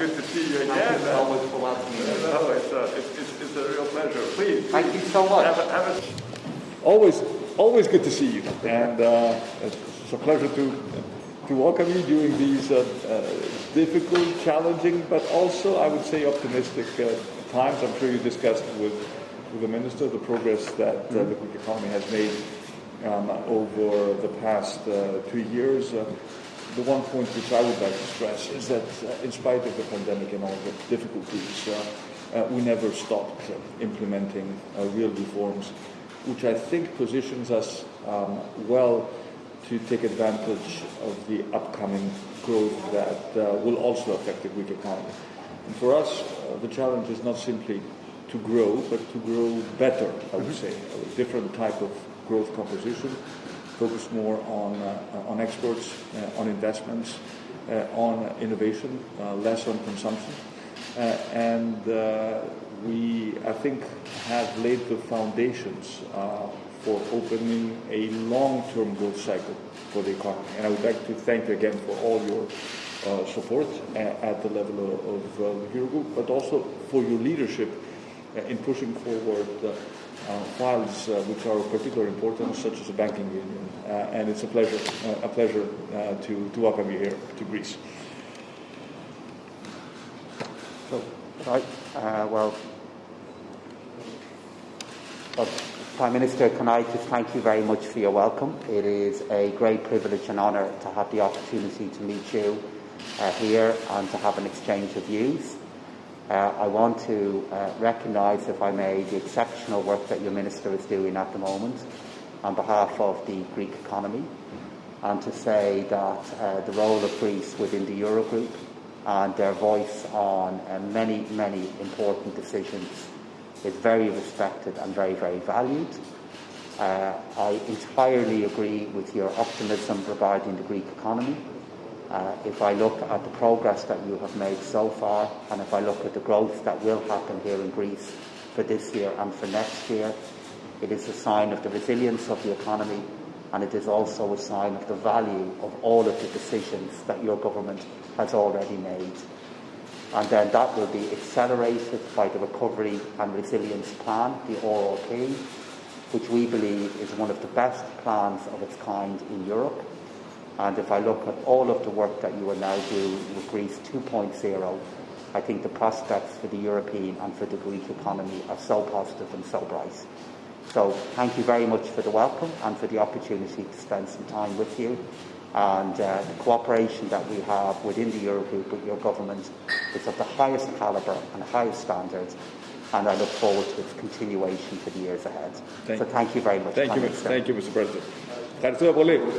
good to see you Thank again. you so much for welcoming me. No, it's a, it's, it's, it's a real pleasure. Please. Thank you so much. Have a, have a... Always, always good to see you, and uh, it's a pleasure to to welcome you during these uh, uh, difficult, challenging, but also I would say optimistic uh, times. I'm sure you discussed with with the minister the progress that uh, the Greek economy has made um, over the past uh, two years. The one point which I would like to stress is that uh, in spite of the pandemic and all the difficulties, uh, uh, we never stopped uh, implementing uh, real reforms, which I think positions us um, well to take advantage of the upcoming growth that uh, will also affect the Greek economy. And for us, uh, the challenge is not simply to grow, but to grow better, I would say, a different type of growth composition, focus more on, uh, on exports, uh, on investments, uh, on innovation, uh, less on consumption. Uh, and uh, we, I think, have laid the foundations for opening a long-term growth cycle for the economy. And I would like to thank you again for all your support at the level of, the Eurogroup, but also for your leadership in pushing forward files uh, which are of particular importance, such as the banking union. Uh, and it's a pleasure, uh, a pleasure uh, to, to welcome you here to Greece. So, right, uh, well, well, Prime Minister, can I just thank you very much for your welcome? It is a great privilege and honour to have the opportunity to meet you uh, here and to have an exchange of views. Uh, I want to uh, recognise, if I may, the exceptional work that your Minister is doing at the moment on behalf of the Greek economy and to say that uh, the role of Greece within the Eurogroup and their voice on uh, many, many important decisions is very respected and very, very valued. Uh, I entirely agree with your optimism regarding the Greek economy. Uh, if I look at the progress that you have made so far, and if I look at the growth that will happen here in Greece for this year and for next year, it is a sign of the resilience of the economy, and it is also a sign of the value of all of the decisions that your government has already made. And then that will be accelerated by the Recovery and Resilience Plan, the RRP, which we believe is one of the best plans of its kind in Europe. And if I look at all of the work that you are now doing with Greece 2.0, I think the prospects for the European and for the Greek economy are so positive and so bright. So thank you very much for the welcome and for the opportunity to spend some time with you. And uh, the cooperation that we have within the Eurogroup with your government is of the highest calibre and highest standards. And I look forward to its continuation for the years ahead. Thank so you. thank you very much. Thank Prime you, Minister. thank you, Mr. President. Ευχαριστούμε πολύ.